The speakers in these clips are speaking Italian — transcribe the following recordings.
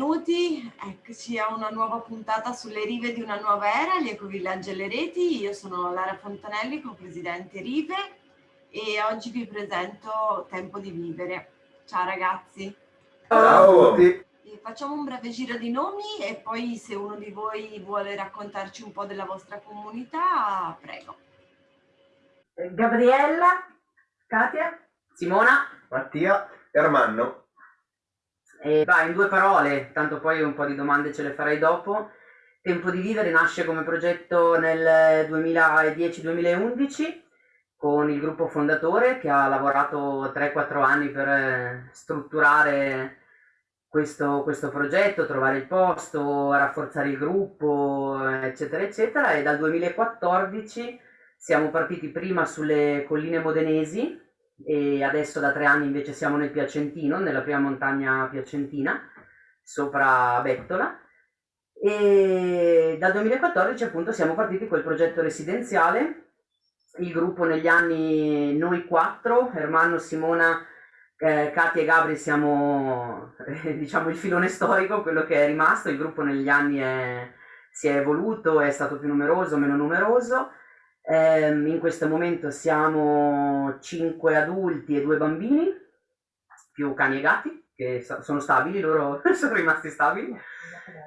A benvenuti. Eccoci a una nuova puntata sulle rive di una nuova era, gli ecovillaggi e le reti. Io sono Lara Fontanelli, co-presidente Rive e oggi vi presento Tempo di Vivere. Ciao ragazzi. Ciao. Facciamo un breve giro di nomi e poi se uno di voi vuole raccontarci un po' della vostra comunità, prego. Gabriella, Katia, Simona, Mattia, Ermanno. E vai, in due parole, tanto poi un po' di domande ce le farei dopo. Tempo di Vivere nasce come progetto nel 2010-2011 con il gruppo fondatore che ha lavorato 3-4 anni per eh, strutturare questo, questo, progetto, trovare il posto, rafforzare il gruppo, eccetera, eccetera. E dal 2014 siamo partiti prima sulle colline modenesi e adesso da tre anni invece siamo nel Piacentino, nella prima montagna piacentina, sopra Bettola. E dal 2014 appunto siamo partiti col progetto residenziale. Il gruppo negli anni, noi quattro, Ermanno, Simona, eh, Katia e Gabri siamo eh, diciamo il filone storico, quello che è rimasto, il gruppo negli anni è, si è evoluto, è stato più numeroso, meno numeroso, eh, in questo momento siamo cinque adulti e due bambini, più cani e gatti, che sono stabili, loro sono rimasti stabili.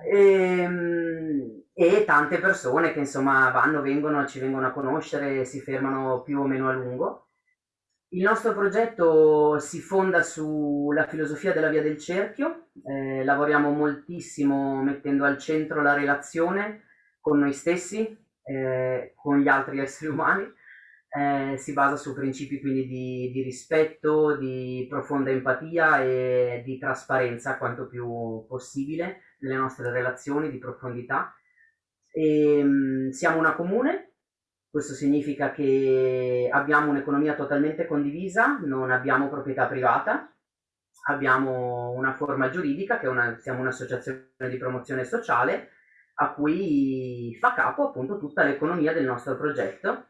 E, ehm, e tante persone che insomma vanno, vengono, ci vengono a conoscere, si fermano più o meno a lungo. Il nostro progetto si fonda sulla filosofia della via del cerchio, eh, lavoriamo moltissimo mettendo al centro la relazione con noi stessi, eh, con gli altri esseri umani, eh, si basa su principi quindi di, di, rispetto, di profonda empatia e di trasparenza quanto più possibile nelle nostre relazioni, di profondità. E, ehm, siamo una comune, questo significa che abbiamo un'economia totalmente condivisa, non abbiamo proprietà privata, abbiamo una forma giuridica che una, siamo un'associazione di promozione sociale a cui fa capo appunto tutta l'economia del nostro progetto.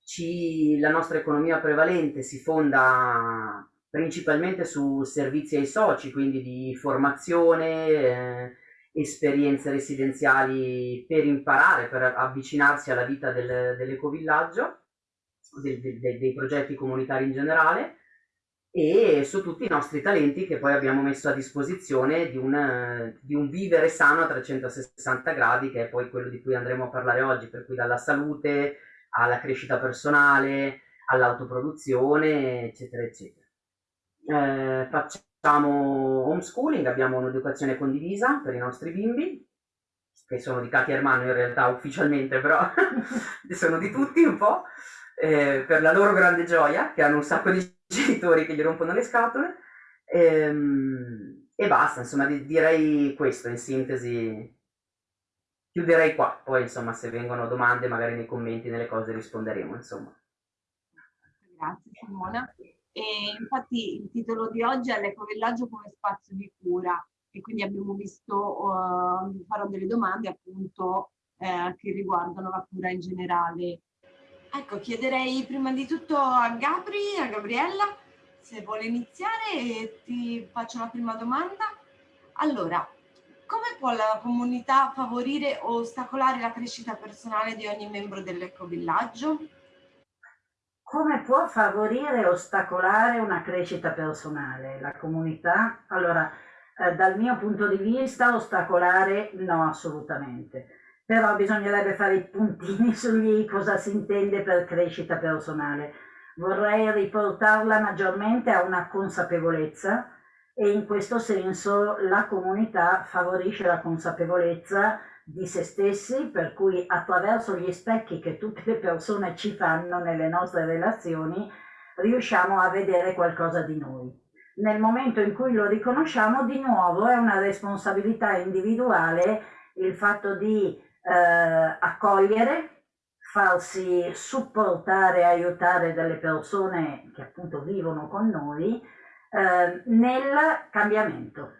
Ci, la nostra economia prevalente si fonda principalmente su servizi ai soci, quindi di formazione, eh, esperienze residenziali per imparare, per avvicinarsi alla vita del, dell'ecovillaggio, de, de, dei progetti comunitari in generale e su tutti i nostri talenti che poi abbiamo messo a disposizione di un, di un vivere sano a 360 gradi che è poi quello di cui andremo a parlare oggi, per cui dalla salute alla crescita personale, all'autoproduzione, eccetera, eccetera. Eh, Facciamo homeschooling, abbiamo un'educazione condivisa per i nostri bimbi, che sono di Katia Ermano in realtà ufficialmente, però sono di tutti un po', eh, per la loro grande gioia, che hanno un sacco di genitori che gli rompono le scatole. Ehm, e basta, insomma, di, direi questo in sintesi. Chiuderei qua, poi insomma se vengono domande magari nei commenti, nelle cose risponderemo, insomma. Grazie Simona. E infatti il titolo di oggi è l'ecovillaggio come spazio di cura e quindi abbiamo visto, uh, farò delle domande appunto eh, che riguardano la cura in generale. Ecco, chiederei prima di tutto a Gabri, a Gabriella, se vuole iniziare e ti faccio la prima domanda. Allora, come può la comunità favorire o ostacolare la crescita personale di ogni membro dell'ecovillaggio? come può favorire e ostacolare una crescita personale la comunità? Allora, eh, dal mio punto di vista, ostacolare no, assolutamente. Però bisognerebbe fare i puntini sugli cosa si intende per crescita personale. Vorrei riportarla maggiormente a una consapevolezza e in questo senso la comunità favorisce la consapevolezza di se stessi, per cui attraverso gli specchi che tutte le persone ci fanno nelle nostre relazioni, riusciamo a vedere qualcosa di noi. Nel momento in cui lo riconosciamo, di nuovo è una responsabilità individuale il fatto di eh, accogliere, farsi supportare, aiutare dalle persone che appunto vivono con noi eh, nel cambiamento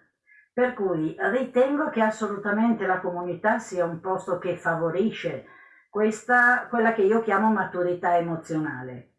per cui ritengo che assolutamente la comunità sia un posto che favorisce questa, quella che io chiamo maturità emozionale.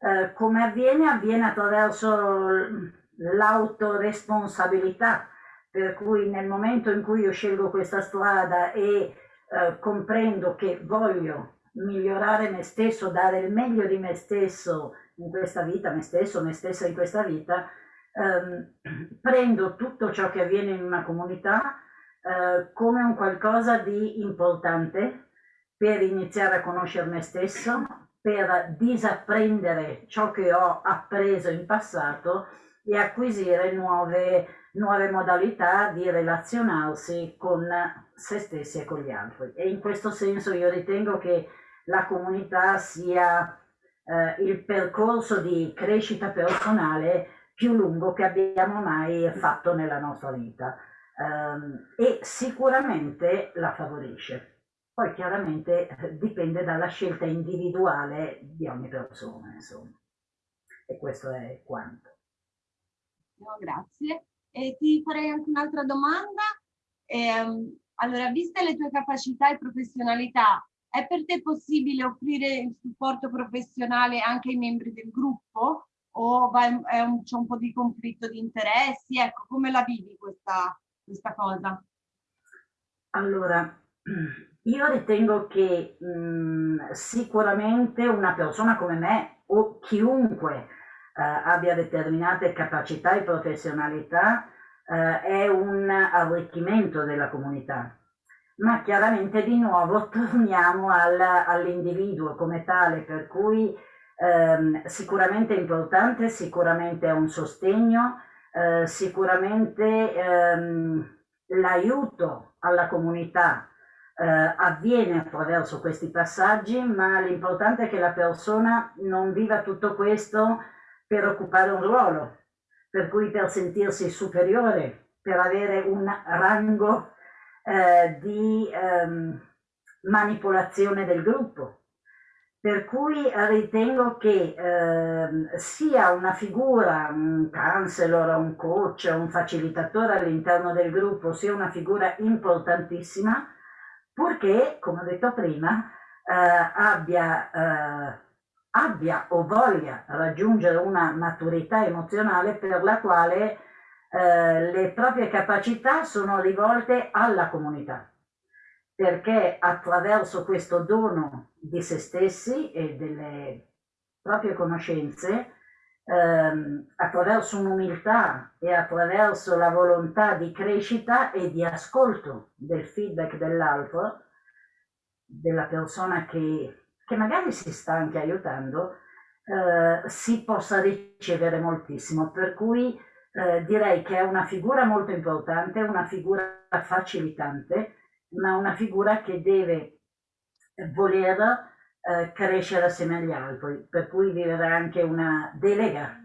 Eh, come avviene? Avviene attraverso l'autoresponsabilità Per cui nel momento in cui io scelgo questa strada e eh, comprendo che voglio migliorare me stesso, dare il meglio di me stesso in questa vita, me stesso, me stessa in questa vita, ehm, prendo tutto ciò che avviene in una comunità eh, come un qualcosa di importante per iniziare a conoscere me stesso, per disapprendere ciò che ho appreso in passato e acquisire nuove, nuove modalità di relazionarsi con se stessi e con gli altri. E in questo senso io ritengo che la comunità sia eh, il percorso di crescita personale più lungo che abbiamo mai fatto nella nostra vita ehm, e sicuramente la favorisce. Poi chiaramente eh, dipende dalla scelta individuale di ogni persona, insomma. E questo è quanto. No, grazie. E ti farei anche un'altra domanda. Eh, allora, viste le tue capacità e professionalità, è per te possibile offrire il supporto professionale anche ai membri del gruppo? O c'è un, un po' di conflitto di interessi? Ecco, come la vivi questa, questa cosa? Allora, io ritengo che mh, mhmm, sicuramente una persona come me o chiunque abbia determinate capacità e professionalità eh, è un arricchimento della comunità. Ma chiaramente di nuovo torniamo al, all'individuo come tale, per cui ehm, sicuramente è importante, sicuramente è un sostegno, eh, sicuramente ehm, l'aiuto alla comunità eh, avviene attraverso questi passaggi, ma l'importante è che la persona non viva tutto questo per occupare un ruolo, per cui per sentirsi superiore, per avere un rango eh, di ehm, manipolazione del gruppo. Per cui ritengo che eh, sia una figura, un counselor, un coach, un facilitatore all'interno del gruppo, sia una figura importantissima, purché, come ho detto prima, eh, abbia, eh, abbia, o voglia raggiungere una maturità emozionale per la quale eh, le proprie capacità sono rivolte alla comunità, perché attraverso questo dono di se stessi e delle proprie conoscenze, ehm, attraverso un'umiltà e attraverso la volontà di crescita e di ascolto del feedback dell'altro, della persona che, che, magari si sta anche aiutando, eh, si possa ricevere moltissimo. Per cui eh, direi che è una figura molto importante, una figura facilitante, ma una figura che deve voler eh, crescere assieme agli altri, per cui vivere anche una delega,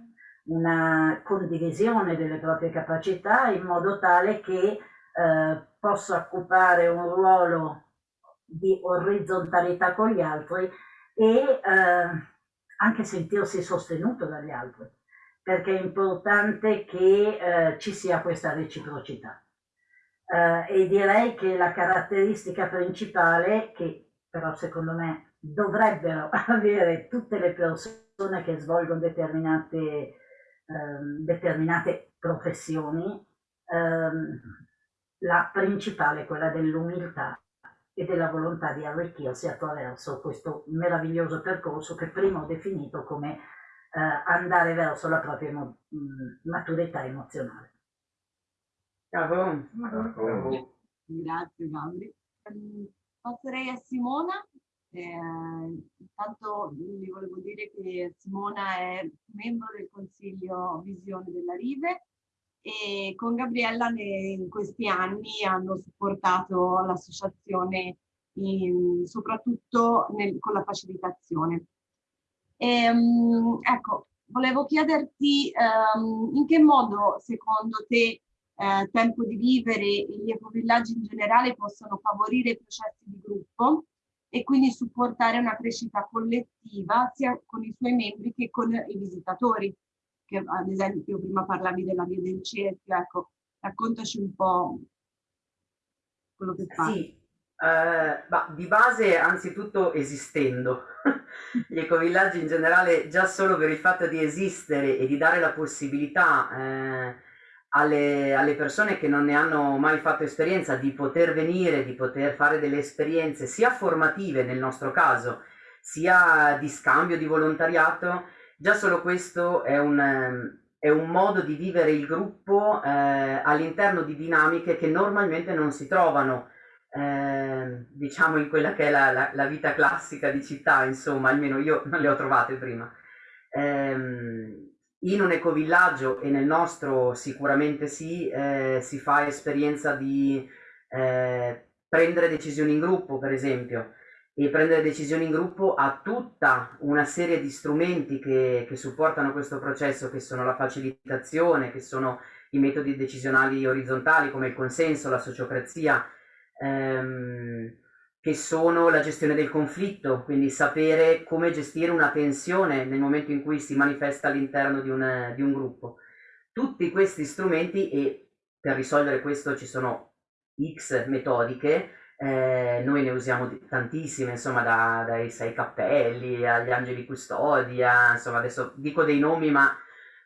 una condivisione delle proprie capacità in modo tale che eh, possa occupare un ruolo di orizzontalità con gli altri e eh, anche sentirsi sostenuto dagli altri, perché è importante che eh, ci sia questa reciprocità. Uh, e direi che la caratteristica principale, che però secondo me dovrebbero avere tutte le persone che svolgono determinate, um, determinate professioni, um, la principale è quella dell'umiltà e della volontà di arricchirsi attraverso questo meraviglioso percorso che prima ho definito come uh, andare verso la propria maturità emozionale. Bravo. Bravo. Grazie Gabri. Passerei a Simona eh, intanto vi volevo dire che Simona è membro del Consiglio Visione della Rive e con Gabriella in questi anni hanno supportato l'associazione soprattutto nel, con la facilitazione. E, um, ecco, volevo chiederti um, in che modo secondo te eh, Tempo di Vivere e gli ecovillaggi in generale possono favorire i processi di gruppo e quindi supportare una crescita collettiva sia con i suoi membri che con i visitatori. Che, ad esempio prima parlavi della via del cerchio, ecco, raccontaci un po' quello che fa. Sì, eh, bah, di base anzitutto esistendo. Gli ecovillaggi in generale già solo per il fatto di esistere e di dare la possibilità eh, alle, alle, persone che non ne hanno mai fatto esperienza di poter venire, di poter fare delle esperienze sia formative nel nostro caso, sia di scambio di volontariato, già solo questo è un, è un modo di vivere il gruppo eh, all'interno di dinamiche che normalmente non si trovano, eh, diciamo in quella che è la, la, la, vita classica di città, insomma, almeno io non le ho trovate prima. Eh, in un ecovillaggio e nel nostro sicuramente sì, eh, si fa esperienza di eh, prendere decisioni in gruppo, per esempio, e prendere decisioni in gruppo ha tutta una serie di strumenti che, che supportano questo processo, che sono la facilitazione, che sono i metodi decisionali orizzontali come il consenso, la sociocrazia, ehm, che sono la gestione del conflitto, quindi sapere come gestire una tensione nel momento in cui si manifesta all'interno di di un gruppo. Tutti questi strumenti, e per risolvere questo ci sono X metodiche, eh, noi ne usiamo tantissime, insomma, da, dai sei cappelli agli angeli custodia, insomma, adesso dico dei nomi, ma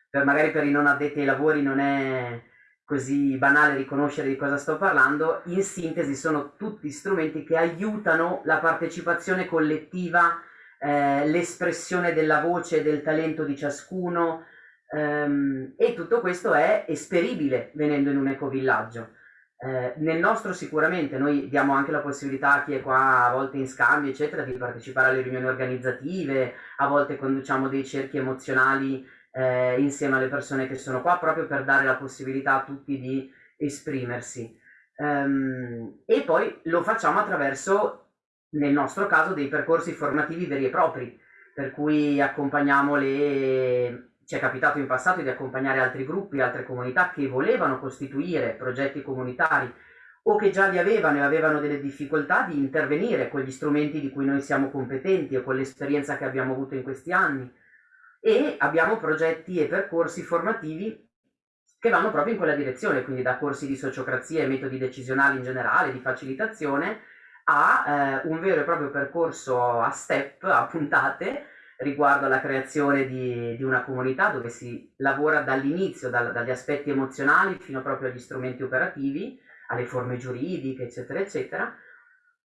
per, magari per i non addetti ai lavori non è così banale riconoscere di cosa sto parlando, in sintesi sono tutti strumenti che aiutano la partecipazione collettiva, eh, l'espressione della voce e del talento di ciascuno ehm, e tutto questo è esperibile venendo in un ecovillaggio. Eh, nel nostro sicuramente noi diamo anche la possibilità a chi è qua a volte in scambio eccetera di partecipare alle riunioni organizzative, a volte conduciamo dei cerchi emozionali eh, insieme alle persone che sono qua proprio per dare la possibilità a tutti di esprimersi. Um, e poi lo facciamo attraverso, nel nostro caso, dei percorsi formativi veri e propri, per cui accompagniamo le... Ci è capitato in passato di accompagnare altri gruppi, altre comunità che volevano costituire progetti comunitari o che già li avevano e avevano delle difficoltà di intervenire con gli strumenti di cui noi siamo competenti o con l'esperienza che abbiamo avuto in questi anni. E abbiamo progetti e percorsi formativi che vanno proprio in quella direzione, quindi da corsi di sociocrazia e metodi decisionali in generale, di facilitazione, a eh, un vero e proprio percorso a step, a puntate, riguardo alla creazione di, di una comunità dove si lavora dall'inizio, dal, dagli aspetti emozionali fino proprio agli strumenti operativi, alle forme giuridiche, eccetera, eccetera.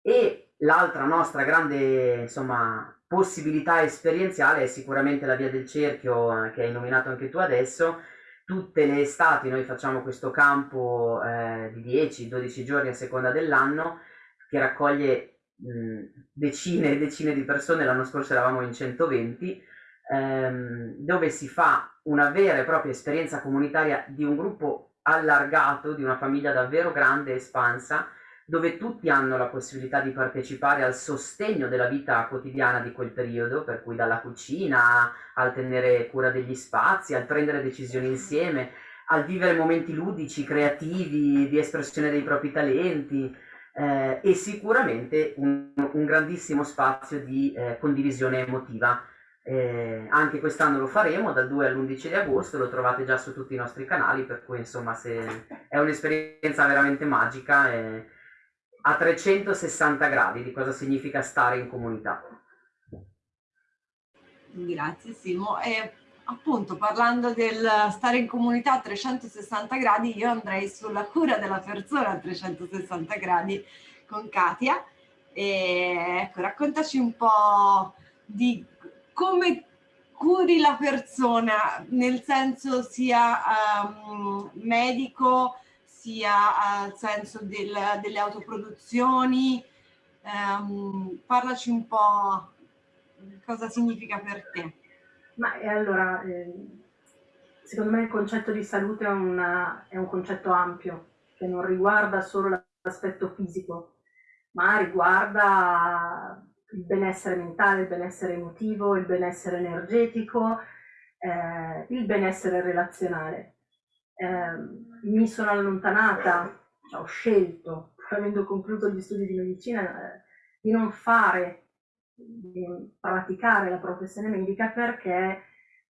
E l'altra nostra grande, insomma, possibilità esperienziale è sicuramente la via del cerchio eh, che hai nominato anche tu adesso. Tutte le estati noi facciamo questo campo eh, di 10-12 giorni a seconda dell'anno che raccoglie decine e decine di persone, l'anno scorso eravamo in 120, ehm, dove si fa una vera e propria esperienza comunitaria di un gruppo allargato, di una famiglia davvero grande e espansa, dove tutti hanno la possibilità di partecipare al sostegno della vita quotidiana di quel periodo, per cui dalla cucina al tenere cura degli spazi, al prendere decisioni insieme, al vivere momenti ludici, creativi, di espressione dei propri talenti eh, e sicuramente un, un, grandissimo spazio di eh, condivisione emotiva. Eh, anche quest'anno lo faremo dal 2 all'11 di agosto, lo trovate già su tutti i nostri canali, per cui insomma se è un'esperienza veramente magica. E, a 360 gradi di cosa significa stare in comunità. Grazie Simo. E appunto parlando del stare in comunità a 360 gradi, io andrei sulla cura della persona a 360 gradi con Katia. E ecco, raccontaci un po' di come curi la persona, nel senso sia um, medico, sia al senso del, delle autoproduzioni. Um, parlaci un po' cosa significa per te. Ma eh, allora, eh, secondo me il concetto di salute è, una, è un concetto ampio, che non riguarda solo l'aspetto fisico, ma riguarda il benessere mentale, il benessere emotivo, il benessere energetico, eh, il benessere relazionale. Eh, mi sono allontanata, cioè ho scelto, avendo concluso gli studi di medicina, eh, di non fare, di praticare la professione medica perché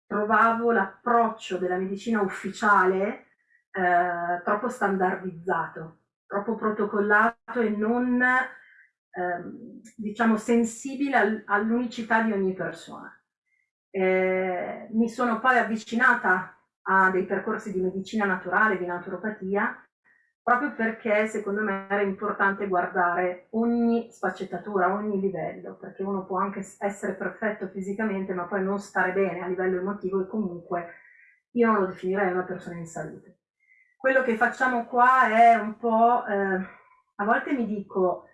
trovavo l'approccio della medicina ufficiale eh, troppo standardizzato, troppo protocollato e non ehm, diciamo sensibile all'unicità di ogni persona. Eh, mi sono poi avvicinata a dei percorsi di medicina naturale, di naturopatia, proprio perché secondo me era importante guardare ogni sfaccettatura, ogni livello, perché uno può anche essere perfetto fisicamente, ma poi non stare bene a livello emotivo e comunque io non lo definirei una persona in salute. Quello che facciamo qua è un po', eh, a volte mi dico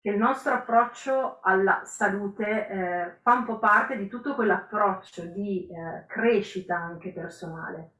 che il nostro approccio alla salute eh, fa un po' parte di tutto quell'approccio di eh, crescita anche personale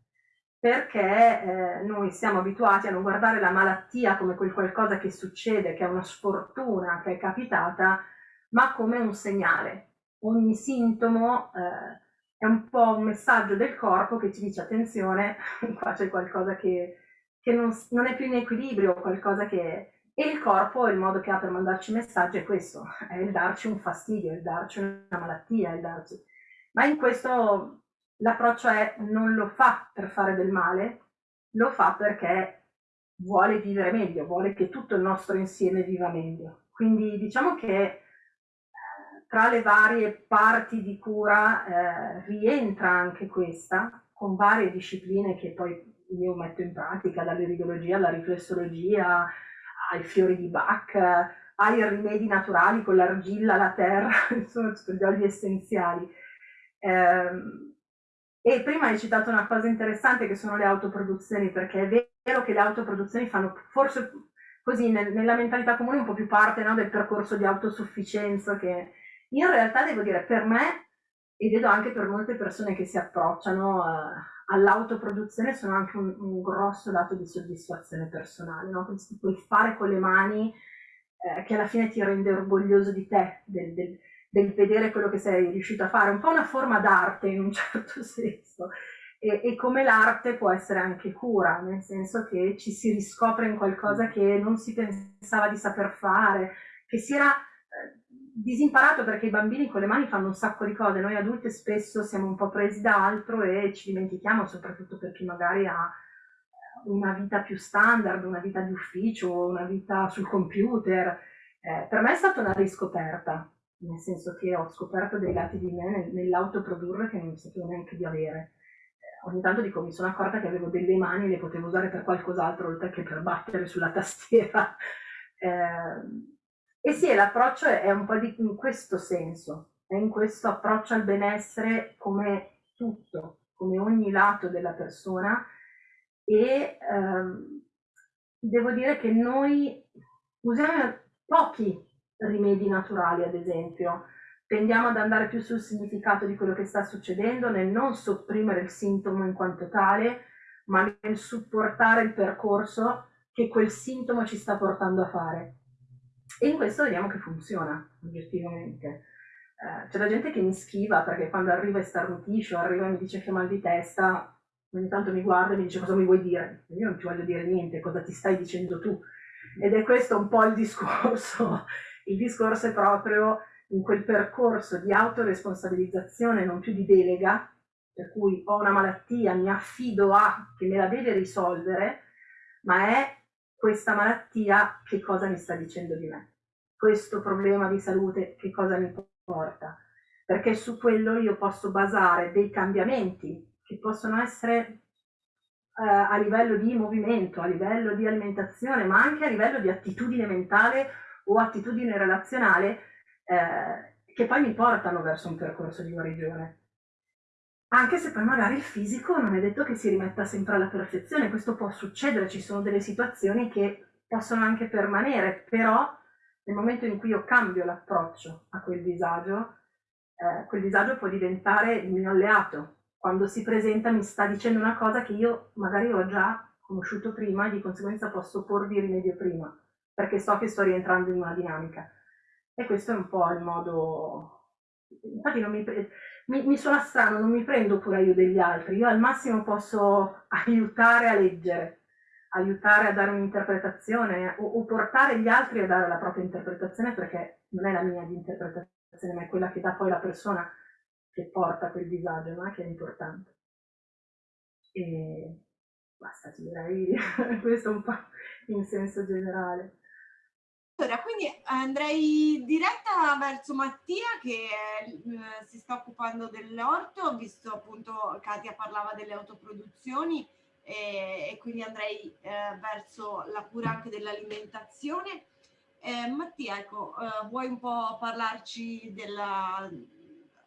perché eh, noi siamo abituati a non guardare la malattia come quel qualcosa che succede, che è una sfortuna che è capitata, ma come un segnale. Ogni sintomo eh, è un po' un messaggio del corpo che ci dice attenzione, qua c'è qualcosa che, che non, non, è più in equilibrio, qualcosa che... E il corpo, il modo che ha per mandarci messaggi è questo, è il darci un fastidio, il darci una malattia, il darci... Ma in questo l'approccio è non lo fa per fare del male, lo fa perché vuole vivere meglio, vuole che tutto il nostro insieme viva meglio. Quindi diciamo che eh, tra le varie parti di cura eh, rientra anche questa, con varie discipline che poi io metto in pratica, dall'iridologia alla riflessologia, ai fiori di Bach, ai rimedi naturali con l'argilla, la terra, insomma, gli essenziali. Eh, e prima hai citato una cosa interessante che sono le autoproduzioni, perché è vero che le autoproduzioni fanno forse così nel, nella mentalità comune un po' più parte no, del percorso di autosufficienza che in realtà devo dire per me e vedo anche per molte persone che si approcciano uh, all'autoproduzione sono anche un, un, grosso dato di soddisfazione personale, no? quel fare con le mani eh, che alla fine ti rende orgoglioso di te, del, del, del vedere quello che sei riuscito a fare, un po' una forma d'arte in un certo senso. E, e, come l'arte può essere anche cura, nel senso che ci si riscopre in qualcosa che non si pensava di saper fare, che si era eh, disimparato perché i bambini con le mani fanno un sacco di cose, noi adulti spesso siamo un po' presi da altro e ci dimentichiamo, soprattutto per chi magari ha eh, una vita più standard, una vita di ufficio, una vita sul computer. Eh, per me è stata una riscoperta, nel senso che ho scoperto dei lati di me nell'autoprodurre che non sapevo neanche di avere. Eh, ogni tanto dico, mi sono accorta che avevo delle mani e le potevo usare per qualcos'altro oltre che per battere sulla tastiera. Eh, e sì, l'approccio è un po' di, in questo senso, è in questo approccio al benessere come tutto, come ogni lato della persona e ehm, devo dire che noi usiamo pochi rimedi naturali, ad esempio. Tendiamo ad andare più sul significato di quello che sta succedendo, nel non sopprimere il sintomo in quanto tale, ma nel supportare il percorso che quel sintomo ci sta portando a fare. E in questo vediamo che funziona, oggettivamente. Eh, c'è la gente che mi schiva perché quando arriva e starnutisce o arriva e mi dice che ho mal di testa, ogni tanto mi guarda e mi dice cosa mi vuoi dire. Io non ti voglio dire niente, cosa ti stai dicendo tu. Ed è questo un po' il discorso il discorso è proprio in quel percorso di autoresponsabilizzazione, non più di delega, per cui ho una malattia, mi affido a che me la deve risolvere, ma è questa malattia che cosa mi sta dicendo di me? Questo problema di salute che cosa mi porta? Perché su quello io posso basare dei cambiamenti che possono essere eh, a livello di movimento, a livello di alimentazione, ma anche a livello di attitudine mentale o attitudine relazionale eh, che poi mi portano verso un percorso di guarigione. Anche se poi magari il fisico non è detto che si rimetta sempre alla perfezione, questo può succedere, ci sono delle situazioni che possono anche permanere, però nel momento in cui io cambio l'approccio a quel disagio, eh, quel disagio può diventare il mio alleato. Quando si presenta mi sta dicendo una cosa che io magari ho già conosciuto prima e di conseguenza posso porvi rimedio prima perché so che sto rientrando in una dinamica. E questo è un po' il modo... Infatti mi, mi, mi suona strano, non mi prendo cura io degli altri, io al massimo posso aiutare a leggere, aiutare a dare un'interpretazione o, o portare gli altri a dare la propria interpretazione perché non è la mia di interpretazione, ma è quella che dà poi la persona che porta quel disagio, no? che è importante. E basta, direi questo un po' in senso generale. Allora, quindi andrei diretta verso Mattia che eh, si sta occupando dell'orto, visto appunto Katia parlava delle autoproduzioni e, e quindi andrei eh, verso la cura anche dell'alimentazione. Eh, Mattia, ecco, eh, vuoi un po' parlarci della,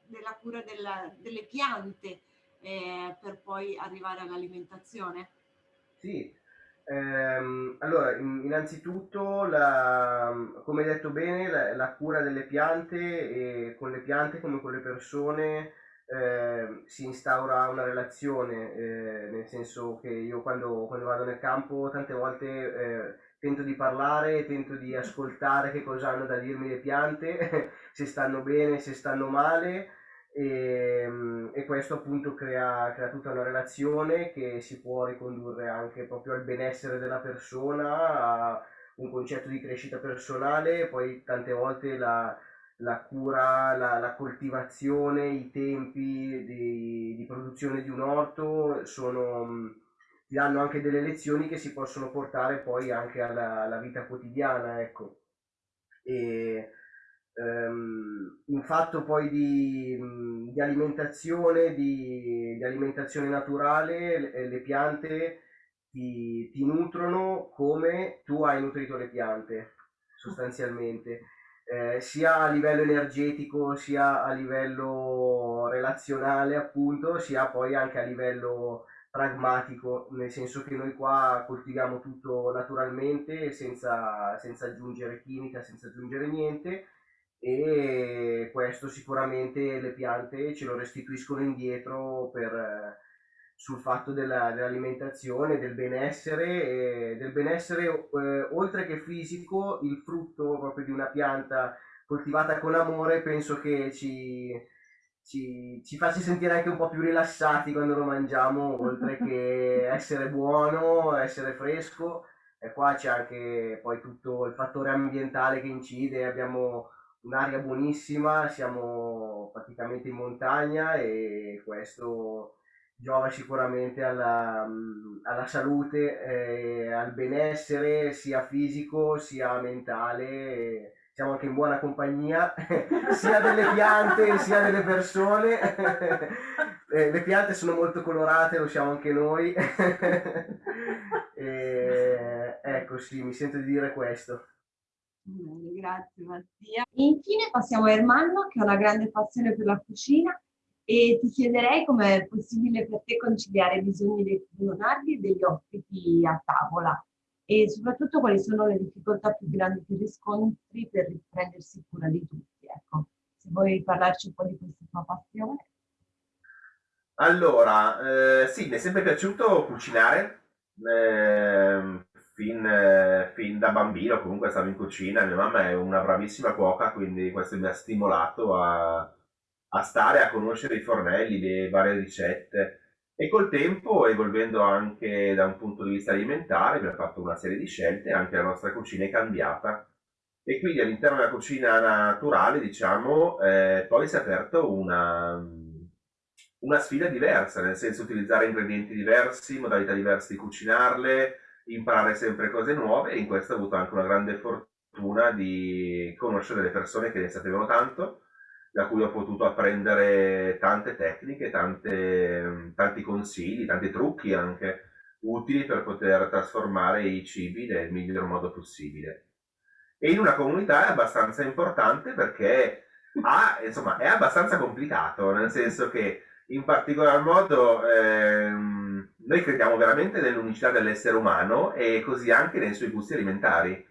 della cura della, delle piante eh, per poi arrivare all'alimentazione? Sì, ehm, allora innanzitutto, la, come detto bene, la, la cura delle piante e con le piante come con le persone eh, si instaura una relazione, eh, nel senso che io quando, quando, vado nel campo tante volte eh, tento di parlare, tento di ascoltare che cosa hanno da dirmi le piante, se stanno bene, se stanno male e, e questo appunto crea, crea, tutta una relazione che si può ricondurre anche proprio al benessere della persona, a un concetto di crescita personale, poi tante volte la, la cura, la, la, coltivazione, i tempi di, di, produzione di un orto sono, ti danno anche delle lezioni che si possono portare poi anche alla, alla vita quotidiana, ecco. E, um, un fatto poi di, di alimentazione, di, di, alimentazione naturale, le, le piante ti, ti nutrono come tu hai nutrito le piante, sostanzialmente. Eh, sia a livello energetico sia a livello relazionale appunto sia poi anche a livello pragmatico nel senso che noi qua coltiviamo tutto naturalmente senza, senza aggiungere chimica senza aggiungere niente e questo sicuramente le piante ce lo restituiscono indietro per, sul fatto della, dell'alimentazione, del benessere, del benessere eh, oltre che fisico, il frutto proprio di una pianta coltivata con amore penso che ci, ci, ci faccia sentire anche un po' più rilassati quando lo mangiamo, oltre che essere buono, essere fresco. E qua c'è anche poi tutto il fattore ambientale che incide, abbiamo un'aria buonissima, siamo praticamente in montagna e questo giova sicuramente alla, alla salute, eh, al benessere sia fisico sia mentale. Siamo anche in buona compagnia sia delle piante sia delle persone. eh, le piante sono molto colorate, lo siamo anche noi. e, ecco sì, mi sento di dire questo. Grazie Mattia. Infine passiamo a Ermanno che ha una grande passione per la cucina e ti chiederei come è possibile per te conciliare i bisogni dei funzionari e degli ospiti a tavola e soprattutto quali sono le difficoltà più grandi che riscontri per riprendersi cura di tutti. Ecco, se vuoi parlarci un po' di questa tua passione. Allora, eh, sì, mi è sempre piaciuto cucinare, eh, fin, eh, fin, da bambino comunque stavo in cucina, mia mamma è una bravissima cuoca, quindi questo mi ha stimolato a, a stare a conoscere i fornelli, le varie ricette. E col tempo, evolvendo anche da un punto di vista alimentare, abbiamo fatto una serie di scelte, anche la nostra cucina è cambiata. E quindi all'interno della cucina naturale, diciamo, eh, poi si è aperto una, una sfida diversa, nel senso utilizzare ingredienti diversi, modalità diverse di cucinarle, imparare sempre cose nuove e in questo ho avuto anche una grande fortuna di conoscere delle persone che ne sapevano tanto da cui ho potuto apprendere tante tecniche, tante, tanti consigli, tanti trucchi anche utili per poter trasformare i cibi nel miglior modo possibile. E in una comunità è abbastanza importante perché ha, insomma, è abbastanza complicato, nel senso che in particolar modo ehm, noi crediamo veramente nell'unicità dell'essere umano e così anche nei suoi gusti alimentari.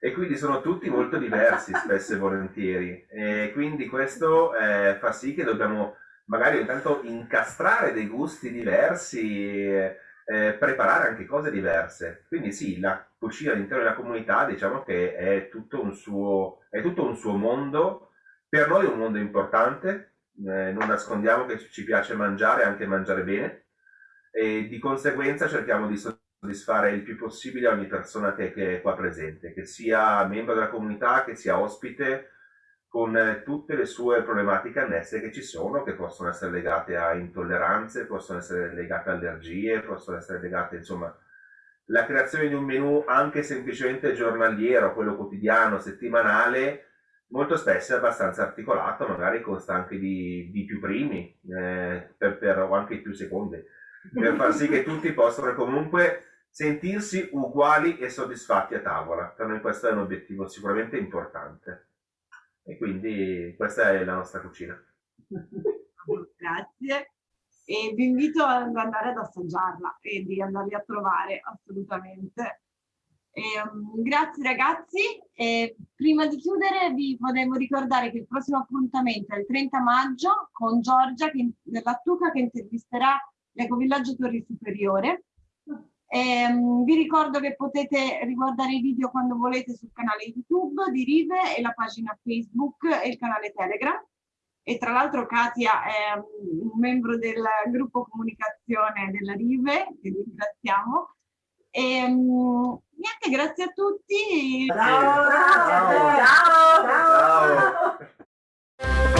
E quindi sono tutti molto diversi spesso e volentieri. E quindi questo eh, fa sì che dobbiamo magari intanto incastrare dei gusti diversi eh, preparare anche cose diverse. Quindi sì la cucina all'interno della comunità diciamo che è tutto un suo, tutto un suo mondo. Per noi è un mondo importante eh, non nascondiamo che ci piace mangiare anche mangiare bene e di conseguenza cerchiamo di soddisfare il più possibile ogni persona che, è qua presente, che sia membro della comunità, che sia ospite, con eh, tutte le sue problematiche annesse che ci sono, che possono essere legate a intolleranze, possono essere legate a allergie, possono essere legate, insomma, la creazione di un menu anche semplicemente giornaliero, quello quotidiano, settimanale, molto spesso è abbastanza articolato, magari consta anche di, di più primi eh, per, per, o anche più secondi, per far sì che tutti possano comunque sentirsi uguali e soddisfatti a tavola. Per noi questo è un obiettivo sicuramente importante. E quindi questa è la nostra cucina. Grazie. E vi invito ad andare ad assaggiarla e di andarli a trovare assolutamente. E, um, grazie ragazzi. E prima di chiudere vi volevo ricordare che il prossimo appuntamento è il 30 maggio con Giorgia che, dell'Attuca che intervisterà l'Ecovillaggio Torri Superiore. Ehm, vi ricordo che potete riguardare i video quando volete sul canale YouTube di Rive e la pagina Facebook e il canale Telegram. E tra l'altro Katia è un membro del gruppo comunicazione della Rive, che ringraziamo. Ehm, niente, grazie a tutti. Ciao, ciao, ciao. ciao. ciao.